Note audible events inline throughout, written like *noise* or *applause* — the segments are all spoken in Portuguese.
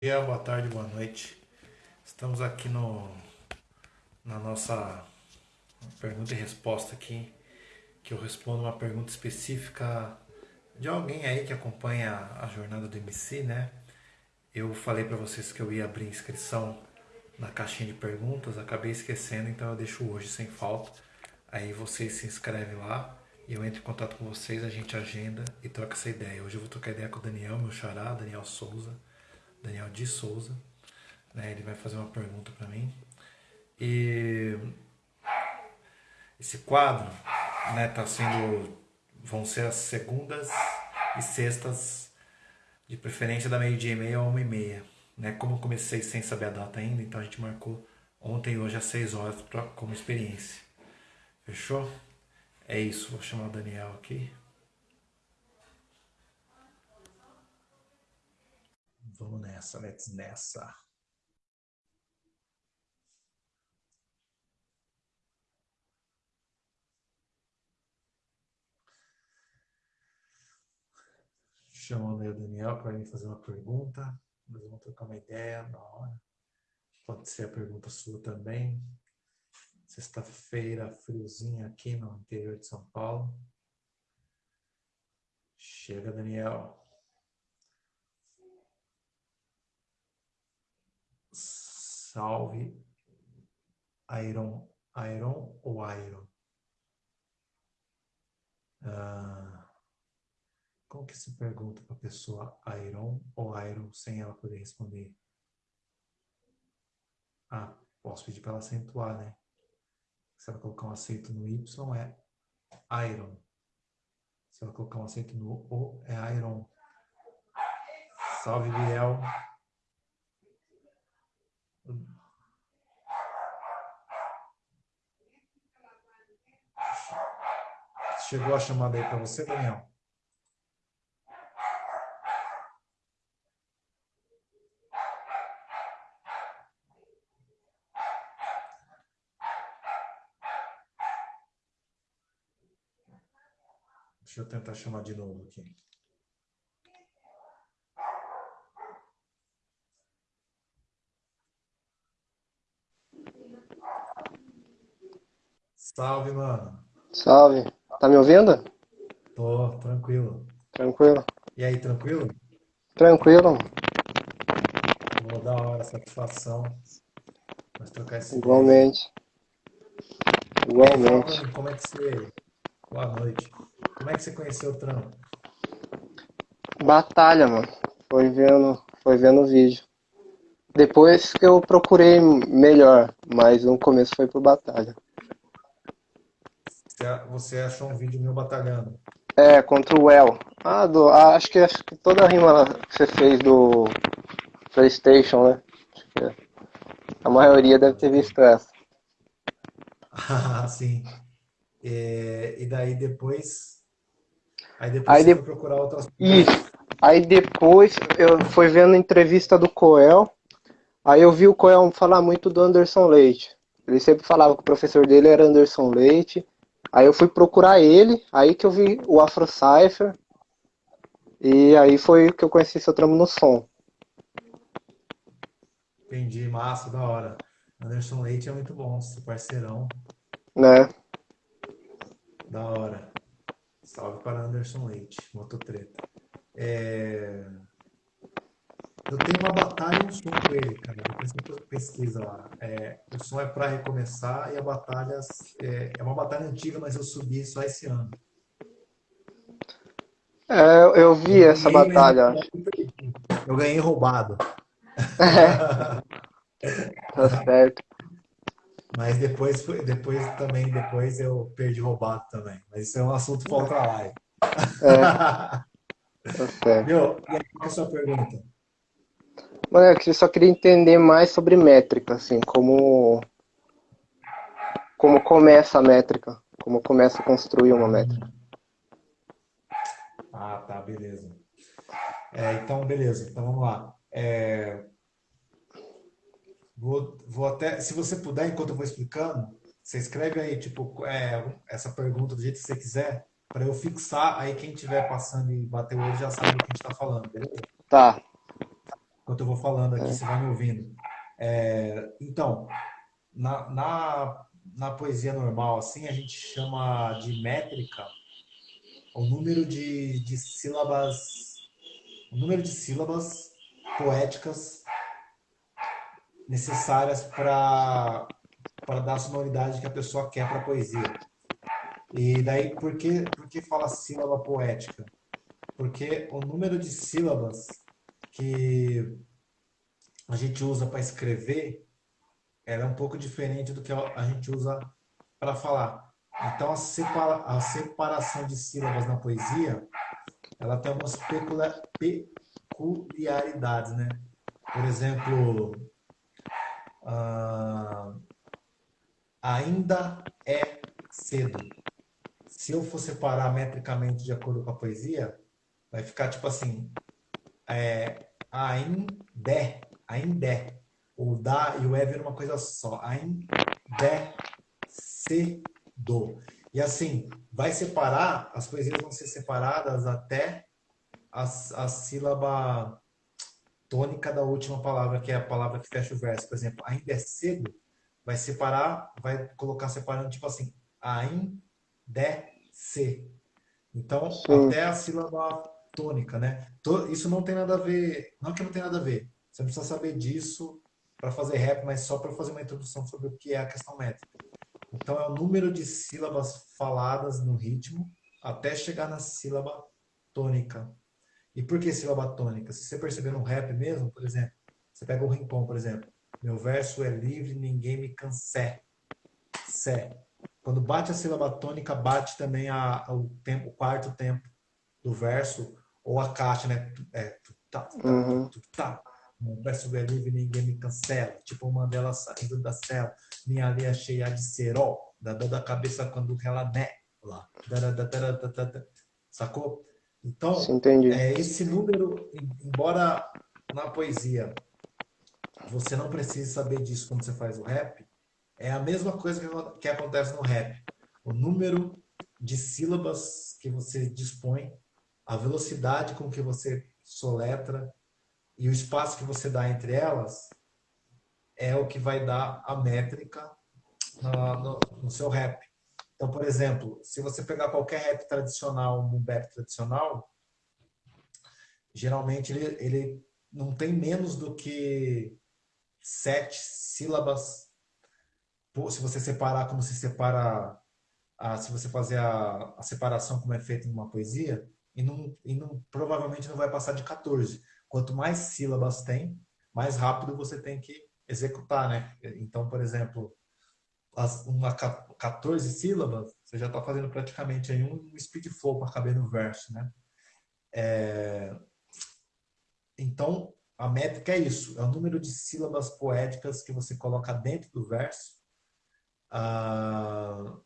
dia, boa tarde, boa noite. Estamos aqui no, na nossa pergunta e resposta aqui, que eu respondo uma pergunta específica de alguém aí que acompanha a jornada do MC, né? Eu falei para vocês que eu ia abrir inscrição na caixinha de perguntas, acabei esquecendo, então eu deixo hoje sem falta. Aí vocês se inscrevem lá e eu entro em contato com vocês, a gente agenda e troca essa ideia. Hoje eu vou trocar ideia com o Daniel, meu xará, Daniel Souza Daniel de Souza. Né? Ele vai fazer uma pergunta para mim. E esse quadro né, tá sendo. vão ser as segundas e sextas, de preferência da meio-dia e meia a uma e meia. Né? Como eu comecei sem saber a data ainda, então a gente marcou ontem e hoje às seis horas pra, como experiência. Fechou? É isso, vou chamar o Daniel aqui. Vamos nessa, let's nessa. Chamando aí o Daniel para me fazer uma pergunta. Nós vamos trocar uma ideia na hora. Pode ser a pergunta sua também. Sexta-feira, friozinho aqui no interior de São Paulo. Chega, Daniel. Salve Iron, Iron ou Iron? Ah, como que se pergunta para a pessoa Iron ou Iron sem ela poder responder? Ah, posso pedir para ela acentuar, né? Se ela colocar um acento no Y é Iron. Se ela colocar um acento no O é Iron. Salve, Biel. Chegou a chamada aí para você, Daniel? Deixa eu tentar chamar de novo aqui. Salve, mano. Salve. Tá me ouvindo? Tô, tranquilo. Tranquilo. E aí, tranquilo? Tranquilo. Vou dar hora, satisfação. Nós trocar esse Igualmente. vídeo. Igualmente. Aí, como é que você... Boa noite. Como é que você conheceu o trampo? Batalha, mano. Foi vendo, foi vendo o vídeo. Depois que eu procurei melhor, mas no começo foi por batalha. Você achou um vídeo meu batalhando? É, contra o El. Ah, do, ah, acho, que, acho que toda a rima que você fez do Playstation, né? É. A maioria deve ter visto essa. Ah, *laughs* sim. É, e daí depois... Aí depois aí você de... foi procurar outras Isso. Aí depois eu fui vendo a entrevista do Coel. Aí eu vi o Coel falar muito do Anderson Leite. Ele sempre falava que o professor dele era Anderson Leite. Aí eu fui procurar ele, aí que eu vi o Afro Cypher. E aí foi que eu conheci seu trampo no som. Entendi, massa, da hora. Anderson Leite é muito bom, seu parceirão. Né? Da hora. Salve para Anderson Leite, mototreta. É... Eu tenho uma batalha e um som com ele, cara. Depois você pesquisa lá. É, o som é para recomeçar e a batalha é, é, uma batalha antiga, mas eu subi só esse ano. É, eu vi eu essa batalha. Eu ganhei roubado. É. *laughs* tá certo. Mas depois, depois também, depois eu perdi roubado também. Mas isso é um assunto para outra live. É. *laughs* Tá certo. Meu, e aí, qual é a sua pergunta? Mano, eu só queria entender mais sobre métrica, assim, como como começa a métrica, como começa a construir uma métrica. Ah, tá, beleza. É, então, beleza, então vamos lá. É, vou, vou até, se você puder, enquanto eu vou explicando, você escreve aí, tipo, é, essa pergunta do jeito que você quiser, para eu fixar, aí quem estiver passando e bater o olho já sabe do que a gente está falando, beleza? Tá, enquanto eu vou falando aqui, é. você vai me ouvindo. É, então, na, na, na poesia normal, assim, a gente chama de métrica o número de, de sílabas, o número de sílabas poéticas necessárias para para dar a sonoridade que a pessoa quer para a poesia. E daí, por que, por que fala sílaba poética? Porque o número de sílabas que a gente usa para escrever é um pouco diferente do que a gente usa para falar. Então, a, separa, a separação de sílabas na poesia, ela tem algumas peculiaridades, né? Por exemplo, uh, ainda é cedo. Se eu for separar metricamente de acordo com a poesia, vai ficar tipo assim, é, ainda, ainda. O da e o é vira uma coisa só. Ainda cedo. E assim, vai separar, as poesias vão ser separadas até a, a sílaba tônica da última palavra, que é a palavra que fecha o verso. Por exemplo, ainda é cedo, vai separar, vai colocar separando tipo assim, ainda se. Então, Sim. até a sílaba tônica, né? Isso não tem nada a ver, não que não tem nada a ver. Você precisa saber disso para fazer rap, mas só para fazer uma introdução sobre o que é a questão métrica. Então, é o número de sílabas faladas no ritmo até chegar na sílaba tônica. E por que sílaba tônica? Se você perceber no rap mesmo, por exemplo, você pega o rincon, por exemplo. Meu verso é livre, ninguém me cansé. Sé. Quando bate a sílaba tônica, bate também a, o, tempo, o quarto tempo do verso, ou a caixa, né? É, tá, tá, uhum. tá. O verso é livre, ninguém me cancela. Tipo o Mandela saindo da cela. Minha linha cheia de cerol. Da dor da cabeça quando ela né lá. Sacou? Então, é, esse número, embora na poesia você não precisa saber disso quando você faz o rap, é a mesma coisa que, que acontece no rap. O número de sílabas que você dispõe, a velocidade com que você soletra e o espaço que você dá entre elas é o que vai dar a métrica no, no, seu rap. Então, por exemplo, se você pegar qualquer rap tradicional, um rap tradicional, geralmente ele, ele não tem menos do que sete sílabas. Se você separar como se separa, a, se você fazer a, a separação como é feito em uma poesia, e, não, e não, provavelmente não vai passar de 14. Quanto mais sílabas tem, mais rápido você tem que executar, né? Então, por exemplo, as, uma 14 sílabas, você já está fazendo praticamente aí um speed flow para caber no verso, né? É, então, a métrica é isso, é o número de sílabas poéticas que você coloca dentro do verso. Ah,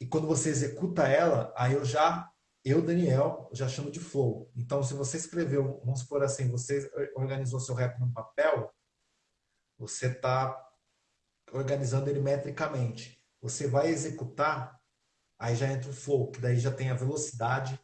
e quando você executa ela, aí eu já, eu, Daniel, já chamo de flow. Então, se você escreveu, vamos supor assim, você organizou seu rap num papel, você está organizando ele metricamente. Você vai executar, aí já entra o flow, que daí já tem a velocidade,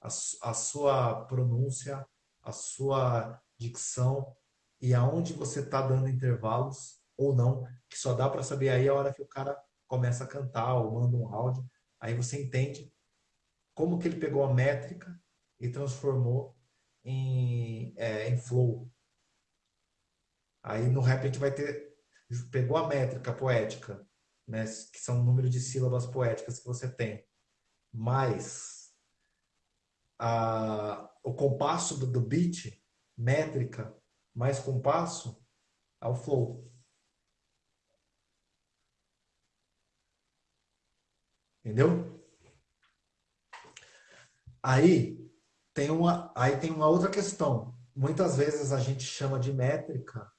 a, a sua pronúncia, a sua dicção e aonde você está dando intervalos ou não, que só dá para saber aí a hora que o cara começa a cantar ou manda um áudio. Aí você entende como que ele pegou a métrica e transformou em, é, em flow. Aí no rap a gente vai ter, pegou a métrica poética, né, que são o número de sílabas poéticas que você tem, mais a, o compasso do, do beat, métrica, mais compasso, ao flow. Entendeu? Aí tem uma, aí tem uma outra questão. Muitas vezes a gente chama de métrica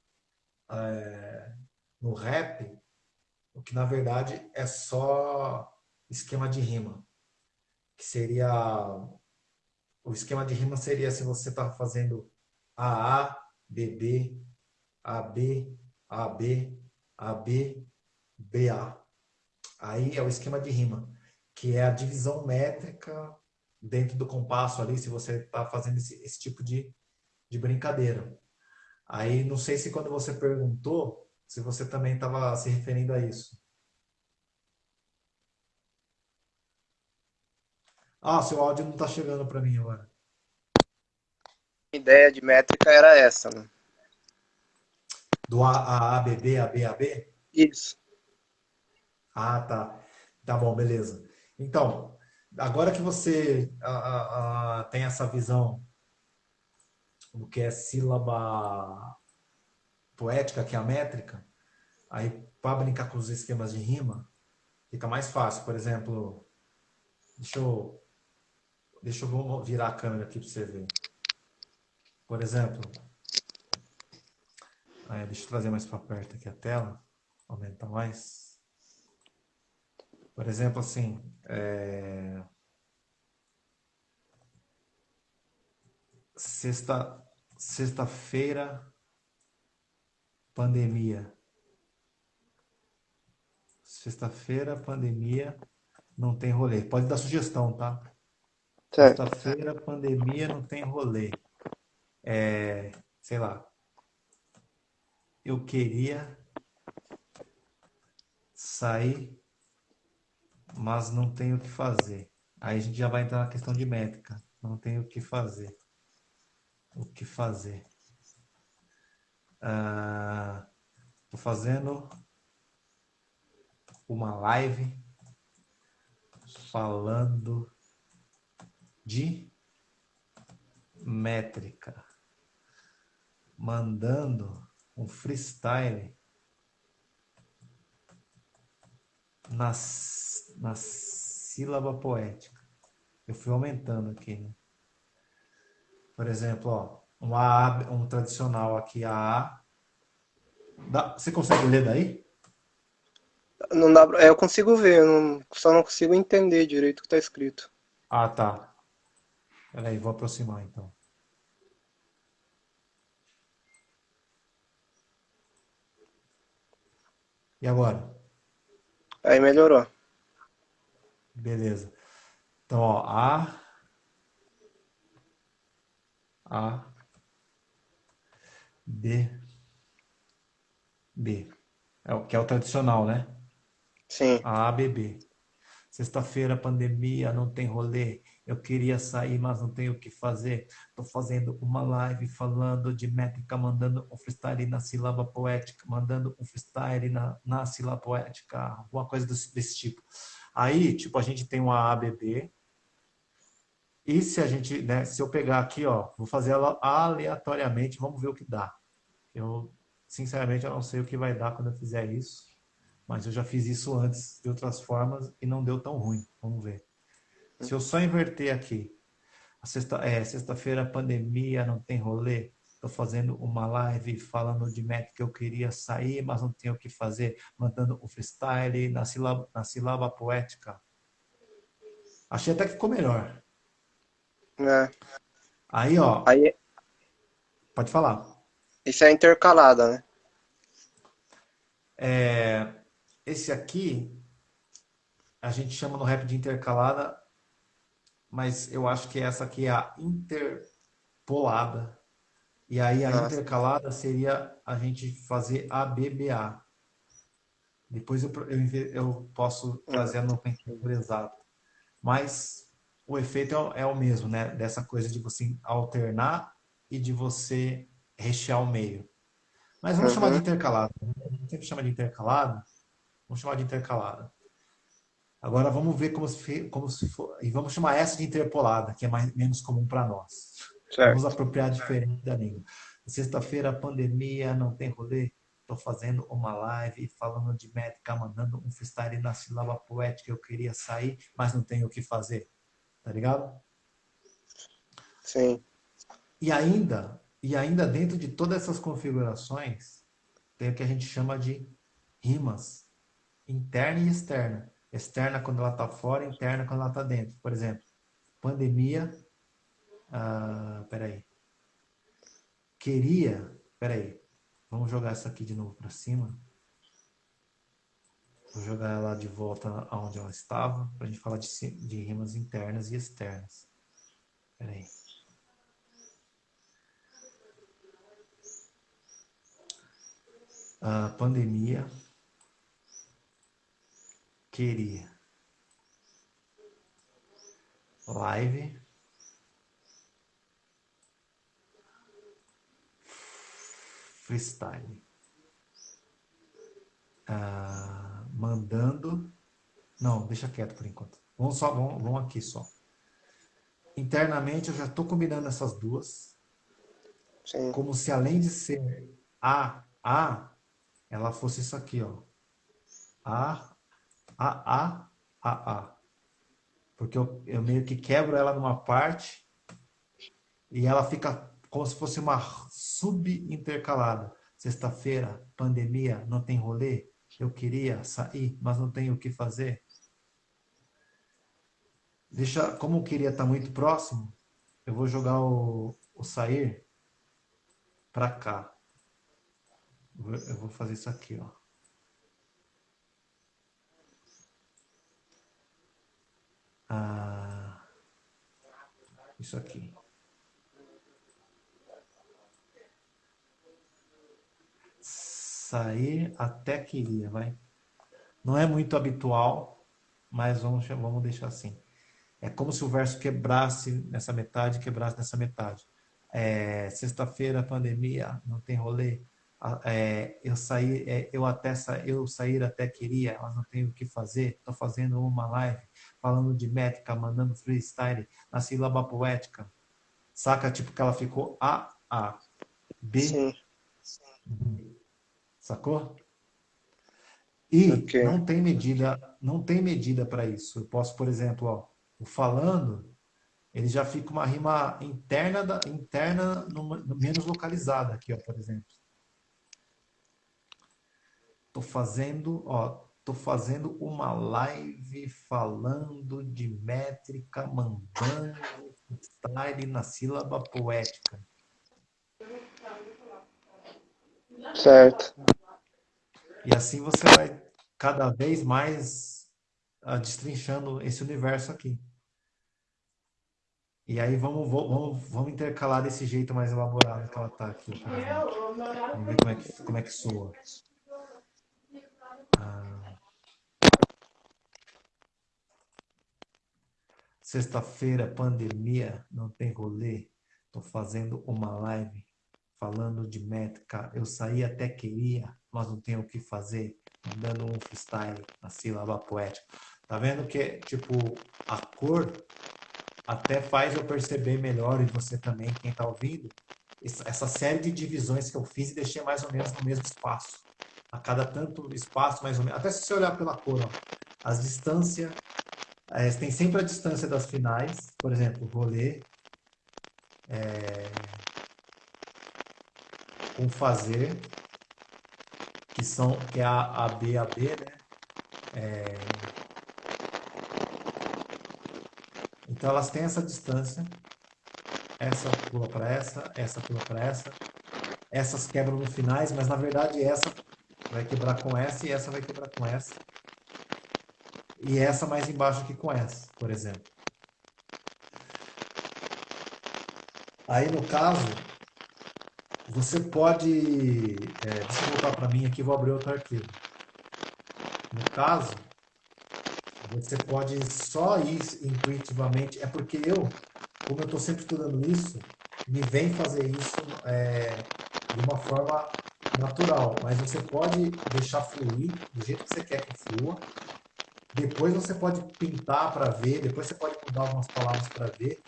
é, no rap, o que na verdade é só esquema de rima, que seria o esquema de rima seria se você está fazendo AA, BB, AB, AB, AB, BA. Aí é o esquema de rima, que é a divisão métrica dentro do compasso ali, se você está fazendo esse, esse, tipo de, de brincadeira. Aí não sei se quando você perguntou, se você também estava se referindo a isso. Ah, seu áudio não está chegando para mim agora. A ideia de métrica era essa, né? Do A, A, A, B, B, A, B, A, B? Isso. Ah, tá. Tá bom, beleza. Então, agora que você a, a, tem essa visão do que é sílaba poética, que é a métrica, aí para brincar com os esquemas de rima, fica mais fácil. Por exemplo, deixa eu, deixa eu virar a câmera aqui para você ver. Por exemplo, aí, deixa eu trazer mais para perto aqui a tela, aumentar mais. Por exemplo, assim, é... sexta, sexta-feira, pandemia. Sexta-feira, pandemia, não tem rolê. Pode dar sugestão, tá? Sexta-feira, pandemia, não tem rolê. É, sei lá. Eu queria sair mas não tem o que fazer. Aí a gente já vai entrar na questão de métrica. Não tem o que fazer. O que fazer. Estou ah, fazendo uma live falando de métrica, mandando um freestyle nas na sílaba poética. Eu fui aumentando aqui, né? Por exemplo, ó, um A, um tradicional aqui, A. Dá, você consegue ler daí? Não dá, é, eu consigo ver, não, só não consigo entender direito o que está escrito. Ah, tá. Peraí, vou aproximar então. E agora? Aí melhorou. Beleza. Então, ó, A, A, B, B. É o que é o tradicional, né? Sim. A, A, B, B. Sexta-feira, pandemia, não tem rolê. Eu queria sair, mas não tenho o que fazer. Tô fazendo uma live falando de métrica, mandando um freestyle na sílaba poética, mandando um freestyle na, na sílaba poética, alguma coisa desse, desse tipo. Aí, tipo, a gente tem uma ABB. E se a gente, né, se eu pegar aqui, ó, vou fazer ela aleatoriamente, vamos ver o que dá. Eu, sinceramente, eu não sei o que vai dar quando eu fizer isso, mas eu já fiz isso antes de outras formas e não deu tão ruim. Vamos ver. Se eu só inverter aqui, sexta, é, sexta-feira pandemia, não tem rolê, Estou fazendo uma live falando de métrica que eu queria sair, mas não tenho o que fazer, mandando o freestyle na sílaba, na sílaba poética. Achei até que ficou melhor. É. Aí, ó. Aí... Pode falar. Isso é intercalada, né? É, esse aqui, a gente chama no rap de intercalada, mas eu acho que essa aqui é a interpolada. E aí a Nossa. intercalada seria a gente fazer ABBA. Depois eu, eu, eu posso trazer a nomenclatura exata. Mas o efeito é, é, o mesmo, né? Dessa coisa de você alternar e de você rechear o meio. Mas vamos uhum. chamar de intercalada. A gente sempre chama de intercalada. Vamos chamar de intercalada. Agora vamos ver como se, como se for. E vamos chamar essa de interpolada, que é mais, menos comum para nós. Certo. Vamos apropriar diferente da língua. Sexta-feira, pandemia, não tem rolê. Estou fazendo uma live falando de métrica, mandando um freestyle na sílaba poética. Eu queria sair, mas não tenho o que fazer. Tá ligado? Sim. E ainda, e ainda dentro de todas essas configurações, tem o que a gente chama de rimas. Interna e externa. Externa quando ela está fora, interna quando ela está dentro. Por exemplo, pandemia, ah, peraí. Queria. Peraí. Vamos jogar essa aqui de novo para cima. Vou jogar ela de volta aonde ela estava, para a gente falar de, de rimas internas e externas. Peraí. a pandemia queria. Live. Freestyle. Ah, mandando. Não deixa quieto por enquanto. Vamos só vamos, vamos aqui só. Internamente eu já estou combinando essas duas. Sim. como se além de ser a a ela fosse isso aqui ó. A a a a a porque eu, eu meio que quebro ela numa parte e ela fica como se fosse uma subintercalada. Sexta-feira, pandemia, não tem rolê. Eu queria sair, mas não tenho o que fazer. Deixa, como eu queria estar muito próximo, eu vou jogar o, o sair para cá. Eu vou fazer isso aqui, ó. Ah, isso aqui. Sair até queria, vai. Não é muito habitual, mas vamos, vamos deixar assim. É como se o verso quebrasse nessa metade, quebrasse nessa metade. É, Sexta-feira, pandemia, não tem rolê é, eu sair, é, eu até eu sair até queria, mas não tenho o que fazer. Estou fazendo uma live falando de métrica, mandando freestyle na sílaba poética. Saca? Tipo que ela ficou A, A, B, Sim. B. Sacou? E okay. não tem medida, não tem medida para isso. Eu posso, por exemplo, ó, o falando, ele já fica uma rima interna, da, interna no, no menos localizada aqui, ó, por exemplo. Tô fazendo, ó, tô fazendo uma live falando de métrica, mandando style na sílaba poética. Certo. E assim você vai cada vez mais uh, destrinchando esse universo aqui. E aí vamos, vamos, vamos intercalar desse jeito mais elaborado que ela está aqui. Vamos ver como é que, como é que soa. Sexta-feira, pandemia, não tem rolê. Tô fazendo uma live falando de métrica. Eu saí até queria, mas não tenho o que fazer. Dando um freestyle na sílaba poética. Tá vendo que, tipo, a cor até faz eu perceber melhor, e você também, quem tá ouvindo, essa série de divisões que eu fiz e deixei mais ou menos no mesmo espaço. A cada tanto espaço, mais ou menos. Até se você olhar pela cor, ó, as distâncias é, tem sempre a distância das finais, por exemplo, rolê, é, com fazer, que são que é a, a B a B, né? É, então elas têm essa distância. Essa pula para essa, essa pula para essa. Essas quebram no finais, mas na verdade essa vai quebrar com essa e essa vai quebrar com essa e essa mais embaixo aqui com essa, por exemplo. Aí, no caso, você pode... É, deixa eu voltar para mim aqui, vou abrir outro arquivo. No caso, você pode só ir intuitivamente... É porque eu, como eu estou sempre estudando isso, me vem fazer isso é, de uma forma natural. Mas você pode deixar fluir do jeito que você quer que flua depois você pode pintar para ver, depois você pode mudar algumas palavras para ver,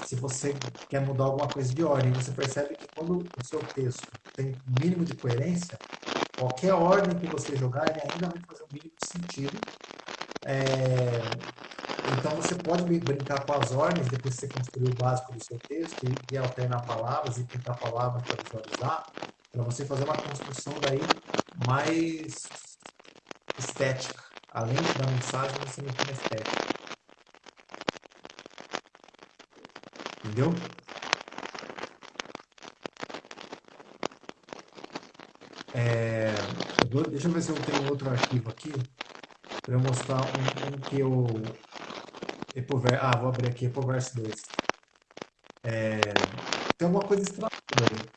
se você quer mudar alguma coisa de ordem. Você percebe que quando o seu texto tem mínimo de coerência, qualquer ordem que você jogar, ele ainda vai fazer um mínimo de sentido. É... Então você pode brincar com as ordens depois que você construir o básico do seu texto e, e alternar palavras e pintar palavras para visualizar, para você fazer uma construção daí mais estética além da mensagem, você me na estética. Entendeu? É, deixa eu ver se eu tenho outro arquivo aqui para eu mostrar um, um que eu Epover, ah, vou abrir aqui Epoverse 2. É, tem alguma coisa estranha aí.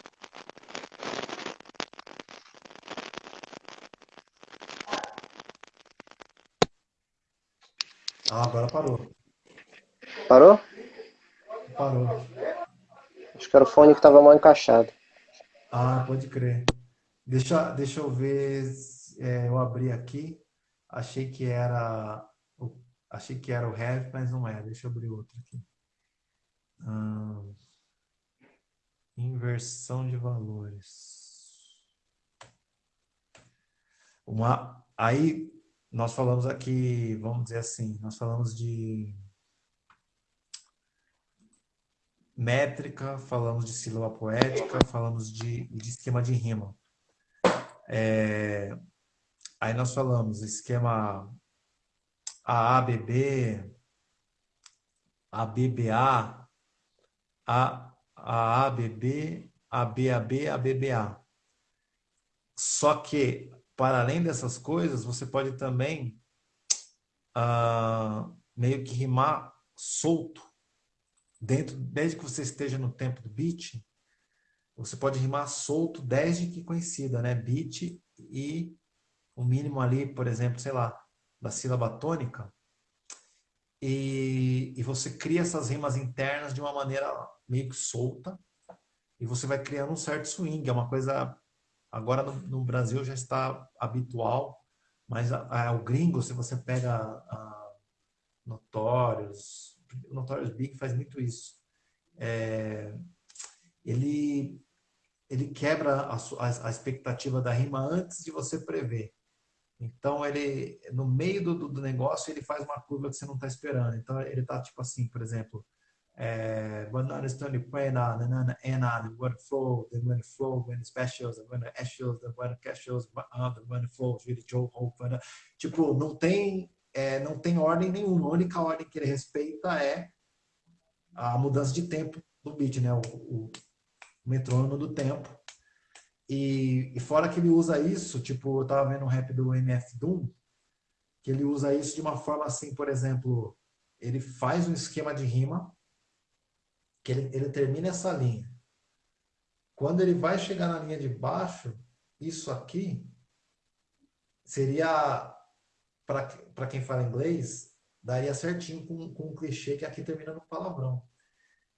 Ah, agora parou. Parou? Parou. Acho que era o fone que estava mal encaixado. Ah, pode crer. Deixa, deixa eu ver. É, eu abri aqui. Achei que era o, achei que era o have, mas não é. Deixa eu abrir outro aqui. Hum, inversão de valores. Uma, aí nós falamos aqui, vamos dizer assim, nós falamos de métrica, falamos de sílaba poética, falamos de, de esquema de rima. É, aí nós falamos esquema AABB, ABBA, AABB, ABAB, ABBA. Só que, para além dessas coisas, você pode também uh, meio que rimar solto dentro, desde que você esteja no tempo do beat, você pode rimar solto desde que conhecida, né? Beat e o mínimo ali, por exemplo, sei lá, da sílaba tônica. E, e você cria essas rimas internas de uma maneira meio que solta e você vai criando um certo swing. É uma coisa, agora no, no Brasil já está habitual, mas a, a, o gringo, se você pega a Notorious, Notorious Big faz muito isso. É, ele, ele quebra a, a, a, expectativa da rima antes de você prever. Então, ele no meio do, do negócio, ele faz uma curva que você não está esperando. Então, ele está tipo assim, por exemplo, é, banana stone pena, banana ena, the word flow, the word flow, when specials, the word actuals, the word casuals, the word flows, really Joe Hope, tipo, não tem é, não tem ordem nenhuma. A única ordem que ele respeita é a mudança de tempo do beat, né? O, o metrônomo do tempo. E, e, fora que ele usa isso, tipo, eu tava vendo um rap do MF Doom, que ele usa isso de uma forma assim, por exemplo, ele faz um esquema de rima, que ele, ele termina essa linha. Quando ele vai chegar na linha de baixo, isso aqui seria para quem fala inglês, daria certinho com, com um clichê que aqui termina no palavrão.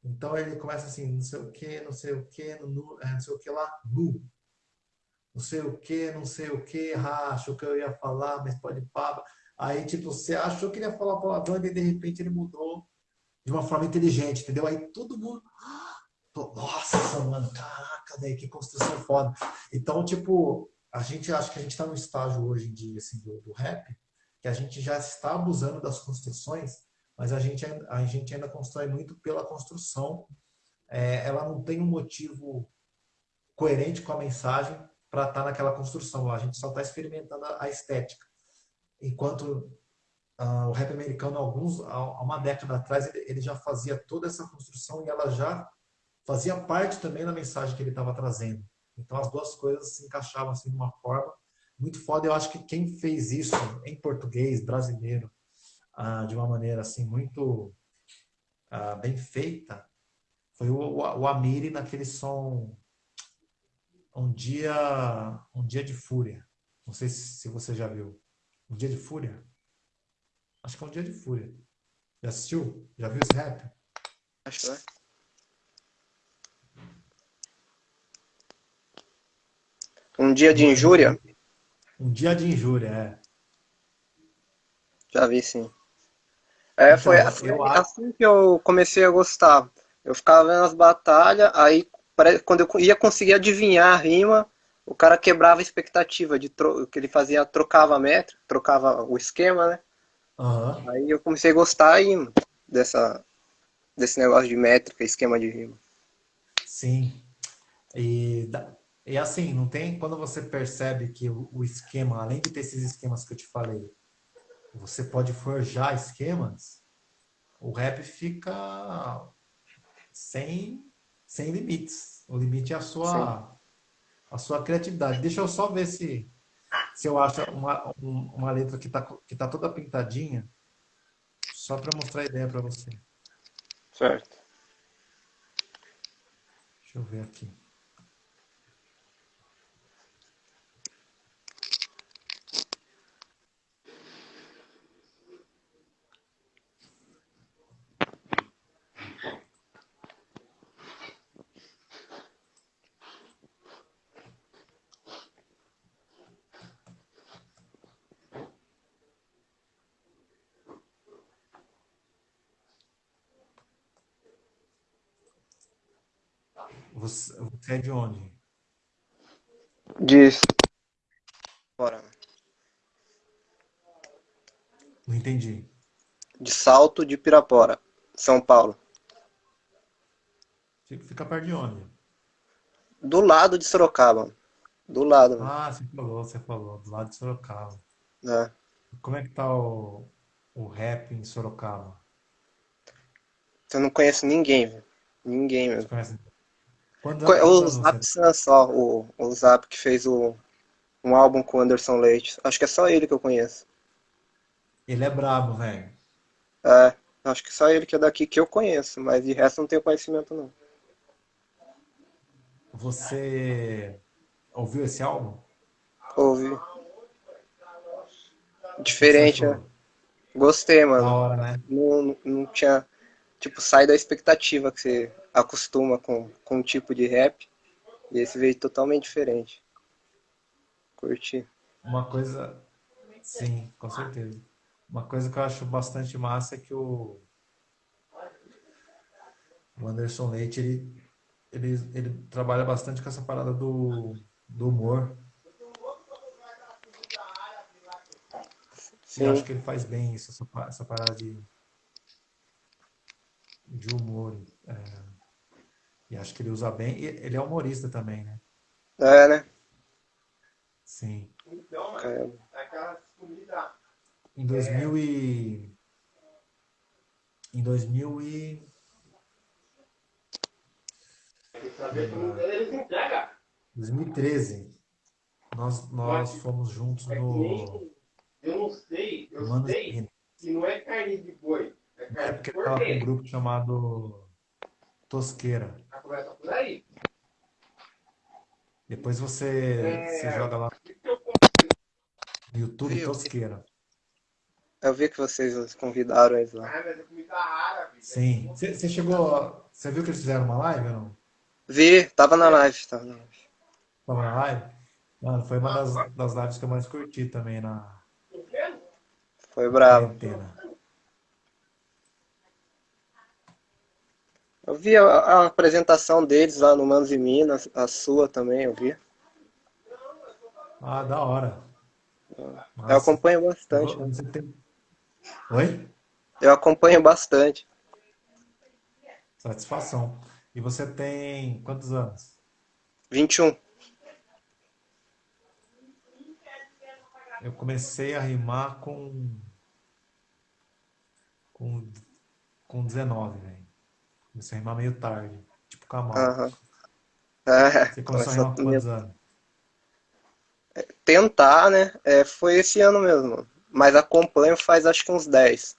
Então ele começa assim, não sei o que, não sei o que, não, é, não sei o que lá, nu. Não sei o que, não sei o que, achou que eu ia falar, mas pode pá. Aí, tipo, você achou que ele ia falar palavrão e de repente ele mudou de uma forma inteligente, entendeu? Aí todo mundo. Nossa, mano, caraca, daí que construção foda. Então, tipo, a gente acha que a gente está no estágio hoje em dia, assim, do, do rap, que a gente já está abusando das construções, mas a gente, a gente ainda constrói muito pela construção. É, ela não tem um motivo coerente com a mensagem para estar tá naquela construção. A gente só está experimentando a, estética. Enquanto uh, o rap americano, alguns, há uma década atrás, ele, ele já fazia toda essa construção e ela já fazia parte também da mensagem que ele estava trazendo. Então as duas coisas se encaixavam assim de uma forma muito foda. Eu acho que quem fez isso em português, brasileiro, ah, de uma maneira assim muito ah, bem feita, foi o, o Amiri naquele som um dia um dia de fúria. Não sei se você já viu. Um dia de fúria. Acho que é um dia de fúria. Já assistiu? Já viu esse rap? Acho que é. Um dia de injúria? Um dia de injúria, é. Já vi, sim. É, então, foi assim, assim, que eu comecei a gostar. Eu ficava vendo as batalhas, aí quando eu ia conseguir adivinhar a rima, o cara quebrava a expectativa de tro... que ele fazia, trocava a métrica, trocava o esquema, né? Uhum. Aí eu comecei a gostar aí dessa, desse negócio de métrica, esquema de rima. Sim. E e assim, não tem quando você percebe que o, o, esquema, além de ter esses esquemas que eu te falei, você pode forjar esquemas, o rap fica sem, sem limites. O limite é a sua, a sua criatividade. Deixa eu só ver se, se eu acho uma, uma letra que está que tá toda pintadinha, só para mostrar a ideia para você. Certo. Deixa eu ver aqui. Você, você é de onde? De fora. Não entendi. De Salto de Pirapora, São Paulo. Fica, perto de onde? Do lado de Sorocaba. Do lado? Ah, você falou, você falou, do lado de Sorocaba. É. Como é que tá o, o rap em Sorocaba? Eu não conheço ninguém, velho. Ninguém Você mesmo. conhece? Quantos, O Zap só, o, o Zap que fez o, um álbum com o Anderson Leite. Acho que é só ele que eu conheço. Ele é brabo, velho. É, acho que só ele que é daqui que eu conheço, mas de resto não tenho conhecimento não. Você ouviu esse álbum? Ouvi. Diferente, né? Gostei, Da mano. hora, né? Não, não, não tinha. Tipo, sai da expectativa que você acostuma com, com um tipo de rap. E esse veio totalmente diferente. Curti. Uma coisa, sim, com certeza. Uma coisa que eu acho bastante massa é que o, o Anderson Leite, ele, ele, ele trabalha bastante com essa parada do, do humor. E eu acho Sim, que ele faz bem isso, essa parada de, de humor. é, e acho que ele usa bem. E ele é humorista também, né? é, né? Sim. É, Em 2000 e... Em 2000 e... 2013, nós, nós fomos juntos no Eu não sei, eu Manos e sei Minas. que não é carne de boi, é Na carne época de ele tava com um grupo chamado Tosqueira. A conversa por aí. Depois você, você joga lá no YouTube Viu? Tosqueira. eu vi que vocês convidaram eles lá. Ah, mas é comida árabe. Sim. Você, você chegou. Você viu que eles fizeram uma live ou não? Vi, tava na live, tava na live. Tava na live? Mano, foi uma das, das lives que eu mais curti também na Foi bravo. quarentena. Eu vi a, a apresentação deles lá no Manos e Minas, a sua também, eu vi. Ah, da hora. Eu Massa. acompanho Eu bastante. vou- Você tem... Oi? Eu acompanho bastante. Satisfação. E você tem quantos anos? 21. Eu comecei a rimar com com, com 19, velho. Comecei a rimar meio tarde, tipo Kamal. Aham. É, Você começou a rimar com quantos anos? tentar, né? É, foi esse ano mesmo. Mas acompanho faz acho que uns 10.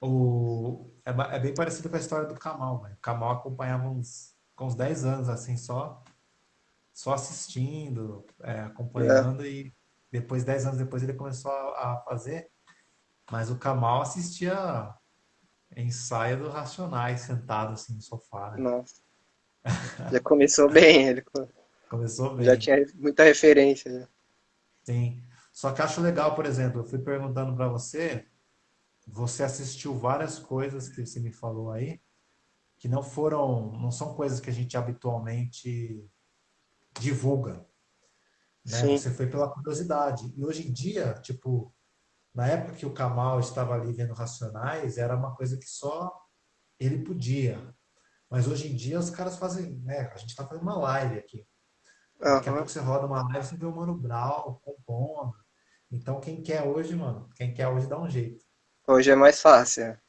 O... É, é bem parecido com a história do Kamal, velho. O Kamal acompanhava uns, com uns 10 anos, assim, só, só assistindo, é, acompanhando, e depois, 10 anos depois, ele começou a, a fazer. Mas o Kamal assistia ensaio do Racionais, sentado assim no sofá, né? Nossa. Já começou bem, ele co- Começou bem. já tinha muita referência. né? Sim. Só que acho legal, por exemplo, eu fui perguntando para você, você assistiu várias coisas que você me falou aí, que não foram, não são coisas que a gente habitualmente divulga, né? Você foi pela curiosidade. E hoje em dia, tipo, na época que o Kamal estava ali vendo Racionais, era uma coisa que só ele podia. Mas hoje em dia os caras fazem, né? A gente está fazendo uma live aqui. Daqui a pouco você roda uma live, você vê o Mano Brown compondo. Então, quem quer hoje, mano, quem quer hoje dá um jeito. Hoje é mais fácil. é.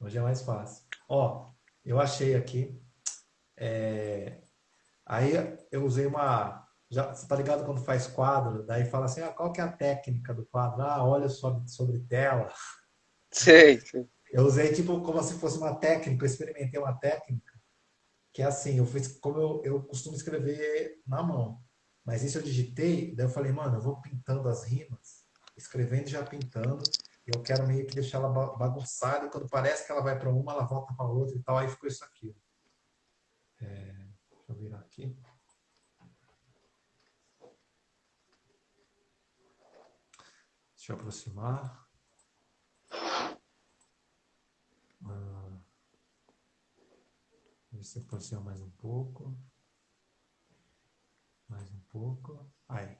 Hoje é mais fácil. Ó, eu achei aqui. é, Aí eu usei uma. Já, você tá ligado quando faz quadro? Daí fala assim: ah, qual que é a técnica do quadro? Ah, olha sobre, sobre tela. Sei, sei. Eu usei tipo como se fosse uma técnica, eu experimentei uma técnica que é assim, eu fiz como eu, eu costumo escrever na mão. Mas isso eu digitei, daí eu falei, mano, eu vou pintando as rimas, escrevendo e já pintando, e eu quero meio que deixar ela ba- bagunçada, e quando parece que ela vai para uma, ela volta para outra e tal, aí ficou isso aqui. É, deixa eu virar aqui. Deixa eu aproximar. Ah, ver se aproxima mais um pouco. Mais um pouco. Aí.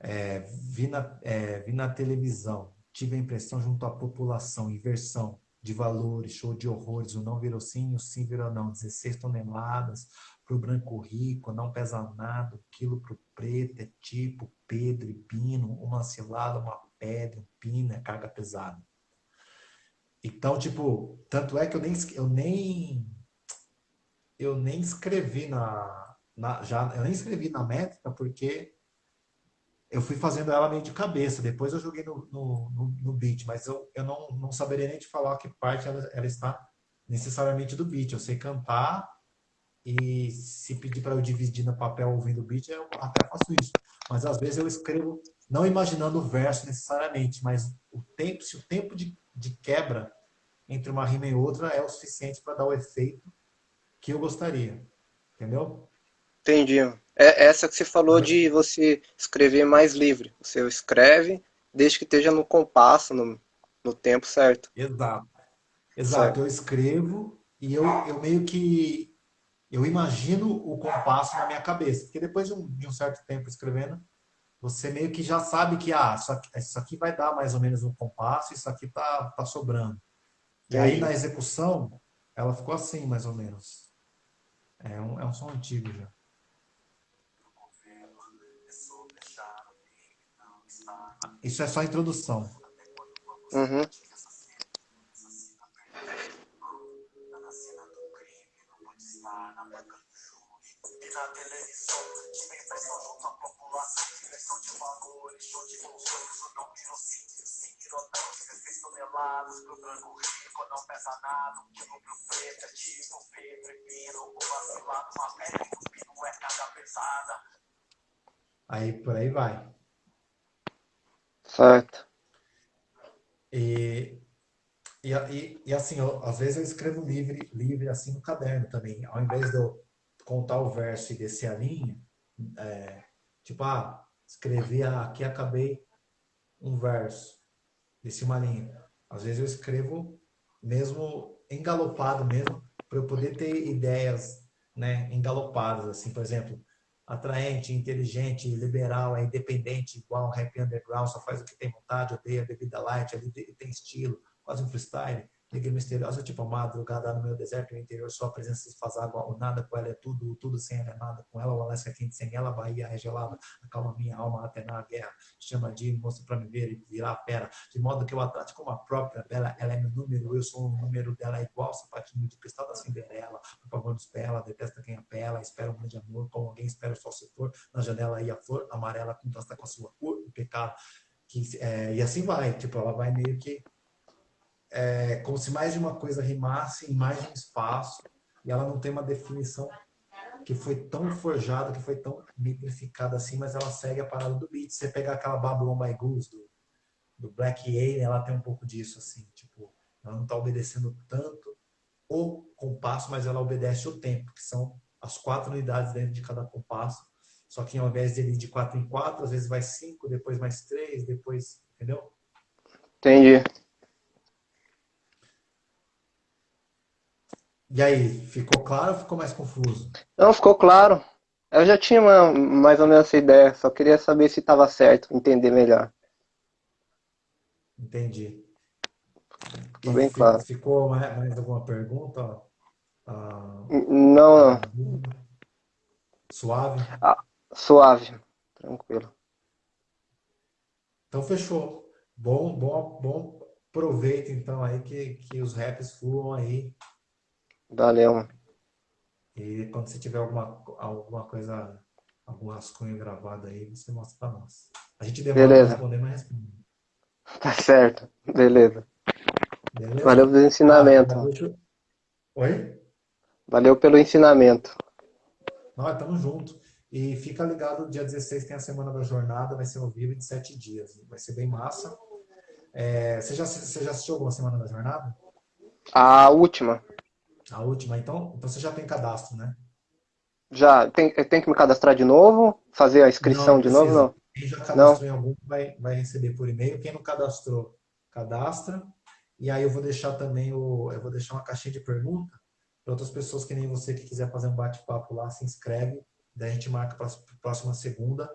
É, vi, na, é, vi na televisão, tive a impressão junto à população, inversão de valores, show de horrores, o não virou sim, o sim virou não, 16 toneladas para o branco rico, não pesa nada, o quilo para o preto é tipo Pedro e Pino, uma cilada, uma pedra, um pino, é carga pesada. Então, tipo, tanto é que eu nem, eu nem, eu nem escrevi na, na já, eu nem escrevi na métrica porque eu fui fazendo ela meio de cabeça. Depois eu joguei no, no, no, no beat, mas eu, eu não, não saberia nem te falar que parte ela, ela está necessariamente do beat. Eu sei cantar e se pedir para eu dividir no papel ouvindo o beat, eu até faço isso. Mas às vezes eu escrevo não imaginando o verso necessariamente, mas o tempo, se o tempo de, de quebra entre uma rima e outra é o suficiente para dar o efeito que eu gostaria. Entendeu? Entendi. É essa que você falou de você escrever mais livre. Você escreve desde que esteja no compasso, no, no tempo certo. Exato. Exato. Certo. Eu escrevo e eu, eu meio que eu imagino o compasso na minha cabeça. Porque depois de um, de um certo tempo escrevendo, você meio que já sabe que ah, isso aqui, isso aqui vai dar mais ou menos um compasso, isso aqui tá, tá sobrando. E aí na execução, ela ficou assim, mais ou menos. É um, é um som antigo já. Isso é só a introdução. Uhum. Na televisão, impressão junto à população, direção de valores, show de bons sonhos, não virou sim, não, 16 toneladas pro branco rico, não pesa nada, um quilo pro preto, é tipo Pedro e Pino, o vacilado, uma pele do pino é carga pesada. Aí por aí vai. Certo. E, e, e, e assim, eu, às vezes eu escrevo livre, livre assim no caderno também. Ao invés de eu contar o verso e descer a linha, é, tipo, ah, escrevi aqui, acabei um verso, desci uma linha. Às vezes eu escrevo mesmo engalopado mesmo, para eu poder ter ideias né, engalopadas, assim, por exemplo, atraente, inteligente, liberal, é independente, igual rap underground, só faz o que tem vontade, odeia bebida light, ali tem estilo, quase um freestyle. Negra misteriosa, tipo a madrugada no meu deserto, no interior, só a presença se faz água, o nada com ela é tudo, tudo sem ela é nada, com ela o Alasca é quente, sem ela a Bahia é acalma minha alma até na guerra, chama de moça pra me ver e virar fera, de modo que eu a trate como a própria bela, ela é meu número, eu sou o número dela, é igual sapatinho de cristal da Cinderela, por favor nos pela, detesta quem apela, espera um grande amor, como alguém espera o sol se for, na janela aí a flor amarela contrasta com a sua cor, o pecado, que, é, e assim vai, tipo, ela vai meio que é, como se mais de uma coisa rimasse em mais de um espaço e ela não tem uma definição que foi tão forjada, que foi tão metrificada assim, mas ela segue a parada do beat. Você pegar aquela Babylon by Goose do, do Black Alien, ela tem um pouco disso, assim, tipo, ela não está obedecendo tanto o compasso, mas ela obedece o tempo, que são as quatro unidades dentro de cada compasso. Só que ao invés de ele ir de quatro em quatro, às vezes vai cinco, depois mais três, depois, entendeu? Entendi. E aí, ficou claro ou ficou mais confuso? Não, ficou claro. Eu já tinha uma, mais ou menos essa ideia, só queria saber se estava certo, entender melhor. Entendi. Ficou bem claro. Ficou mais, alguma pergunta? Ah, não, não. Suave? Ah, suave, tranquilo. Então fechou. Bom, bom, bom proveito então aí que, que os raps fluam aí Valeu. E quando você tiver alguma, alguma coisa, algum rascunho gravado aí, você mostra para nós. A gente demora para responder, mas responde. Tá certo. Beleza. Beleza? Valeu pelo ensinamento. Ah, Oi? Valeu pelo ensinamento. Nós estamos juntos. E fica ligado, dia 16 tem a Semana da Jornada, vai ser ao vivo de sete dias. Vai ser bem massa. É, você, já, você já assistiu alguma Semana da Jornada? A última. A última, então, então você já tem cadastro, né? Já, tem, tem que me cadastrar de novo? Fazer a inscrição não, de novo? Não. Quem já cadastrou não. em algum vai, vai receber por e-mail. Quem não cadastrou, cadastra. E aí eu vou deixar também o, eu vou deixar uma caixinha de pergunta para outras pessoas que nem você que quiser fazer um bate-papo lá, se inscreve, daí a gente marca para a próxima segunda,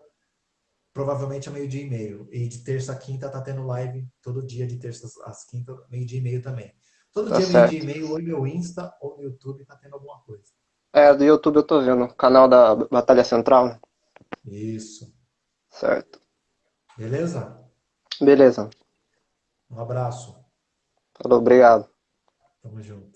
provavelmente a meio-dia e meio. E de terça a quinta tá tendo live todo dia, de terça às quinta, meio-dia e meio também. Todo Tá dia, certo. meio, ou no meu Insta ou no YouTube tá tendo alguma coisa. É, do YouTube eu tô vendo. Canal da Batalha Central, né? Isso. Certo. Beleza? Beleza. Um abraço. Falou, obrigado. Tamo junto.